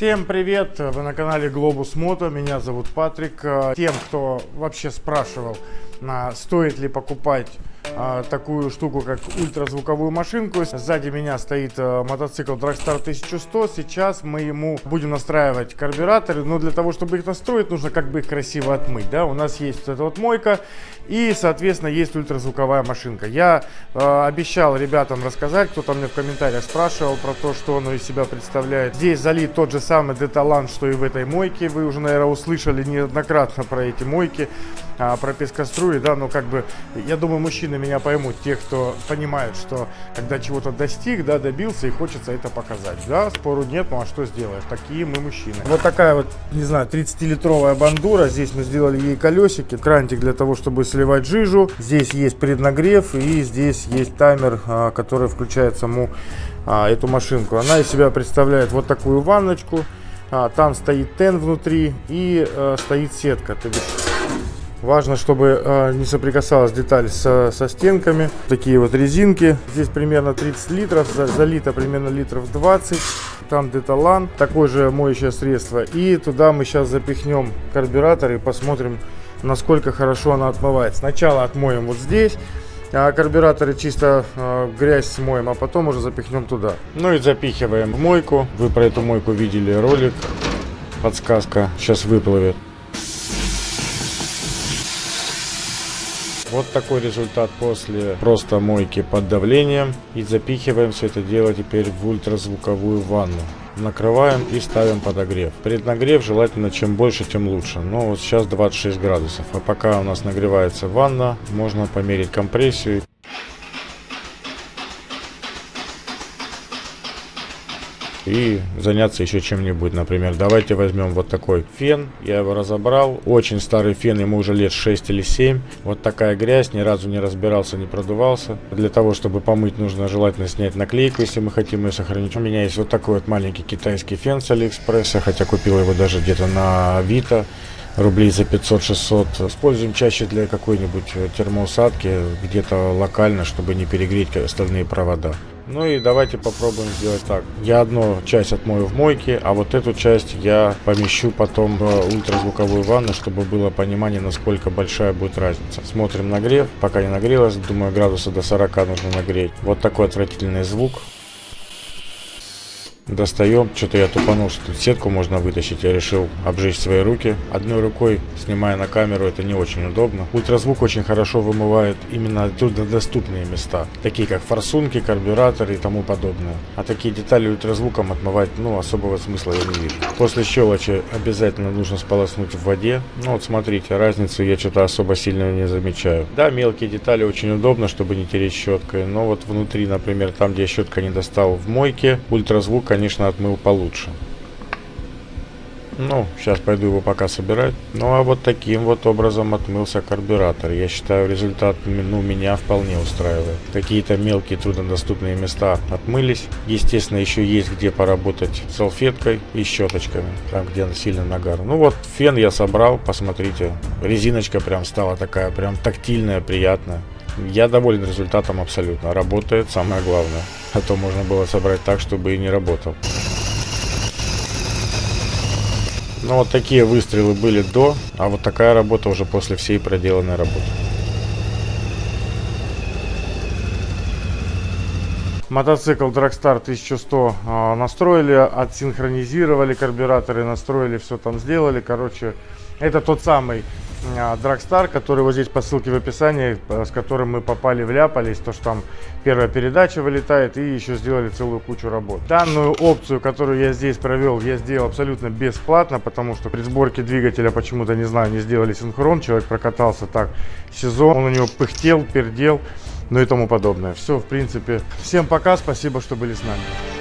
Всем привет! Вы на канале Globus Moto. Меня зовут Патрик. Э, Тем, кто вообще спрашивал, а, стоит ли покупать а, такую штуку, как ультразвуковую машинку. Сзади меня стоит а, мотоцикл Dragstar 1100. Сейчас мы ему будем настраивать карбюраторы. Но для того, чтобы их настроить, нужно как бы их красиво отмыть. Да? У нас есть вот эта вот мойка и, соответственно, есть ультразвуковая машинка. Я э, обещал ребятам рассказать, кто-то мне в комментариях спрашивал про то, что оно из себя представляет. Здесь залит тот же самый деталан, что и в этой мойке. Вы уже, наверное, услышали неоднократно про эти мойки, а, про пескоструи, да, но как бы, я думаю, мужчины меня поймут, те, кто понимает, что когда чего-то достиг, да, добился и хочется это показать, да, спору нет, ну а что сделаешь, такие мы мужчины. Вот такая вот, не знаю, 30-литровая бандура, здесь мы сделали ей колесики, крантик для того, чтобы сливать жижу, здесь есть преднагрев и здесь есть таймер, а, который включает саму а, эту машинку. Она из себя представляет вот такую ванночку, там стоит тен внутри и э, стоит сетка, то есть Важно, чтобы э, не соприкасалась деталь со, со стенками. Такие вот резинки. Здесь примерно 30 литров, залито примерно литров 20. Там деталан, такое же моющее средство. И туда мы сейчас запихнем карбюратор и посмотрим, насколько хорошо она отмывает. Сначала отмоем вот здесь. А карбюраторы чисто э, грязь смоем, а потом уже запихнем туда. Ну и запихиваем в мойку. Вы про эту мойку видели ролик. Подсказка сейчас выплывет. Вот такой результат после просто мойки под давлением. И запихиваем все это дело теперь в ультразвуковую ванну. Накрываем и ставим подогрев. Преднагрев желательно чем больше, тем лучше. Но вот сейчас 26 градусов. А пока у нас нагревается ванна, можно померить компрессию. И заняться еще чем-нибудь. Например, давайте возьмем вот такой фен. Я его разобрал. Очень старый фен, ему уже лет 6 или 7. Вот такая грязь, ни разу не разбирался, не продувался. Для того, чтобы помыть, нужно желательно снять наклейку, если мы хотим ее сохранить. У меня есть вот такой вот маленький китайский фен с Алиэкспресса, хотя купил его даже где-то на Авито рублей за 500-600. Используем чаще для какой-нибудь термоусадки, где-то локально, чтобы не перегреть остальные провода. Ну и давайте попробуем сделать так. Я одну часть отмою в мойке, а вот эту часть я помещу потом в ультразвуковую ванну, чтобы было понимание, насколько большая будет разница. Смотрим нагрев. Пока не нагрелась, думаю, градуса до 40 нужно нагреть. Вот такой отвратительный звук. Достаем. Что-то я тупанул, что тут сетку можно вытащить. Я решил обжечь свои руки. Одной рукой, снимая на камеру, это не очень удобно. Ультразвук очень хорошо вымывает именно труднодоступные места. Такие как форсунки, карбюраторы и тому подобное. А такие детали ультразвуком отмывать, ну, особого смысла я не вижу. После щелочи обязательно нужно сполоснуть в воде. Ну, вот смотрите, разницу я что-то особо сильно не замечаю. Да, мелкие детали очень удобно, чтобы не тереть щеткой. Но вот внутри, например, там, где я щетка не достал в мойке, ультразвук, конечно, конечно, отмыл получше. Ну, сейчас пойду его пока собирать. Ну, а вот таким вот образом отмылся карбюратор. Я считаю, результат ну, меня вполне устраивает. Какие-то мелкие труднодоступные места отмылись. Естественно, еще есть где поработать салфеткой и щеточками, там, где сильно нагар. Ну, вот фен я собрал, посмотрите. Резиночка прям стала такая, прям тактильная, приятная. Я доволен результатом абсолютно. Работает, самое главное. А то можно было собрать так, чтобы и не работал. Ну вот такие выстрелы были до, а вот такая работа уже после всей проделанной работы. Мотоцикл Dragstar 1100 э, настроили, отсинхронизировали карбюраторы, настроили, все там сделали. Короче, это тот самый Dragstar, который вот здесь по ссылке в описании, э, с которым мы попали, вляпались, то что там первая передача вылетает и еще сделали целую кучу работ. Данную опцию, которую я здесь провел, я сделал абсолютно бесплатно, потому что при сборке двигателя почему-то, не знаю, не сделали синхрон, человек прокатался так сезон, он у него пыхтел, пердел, ну и тому подобное. Все, в принципе. Всем пока, спасибо, что были с нами.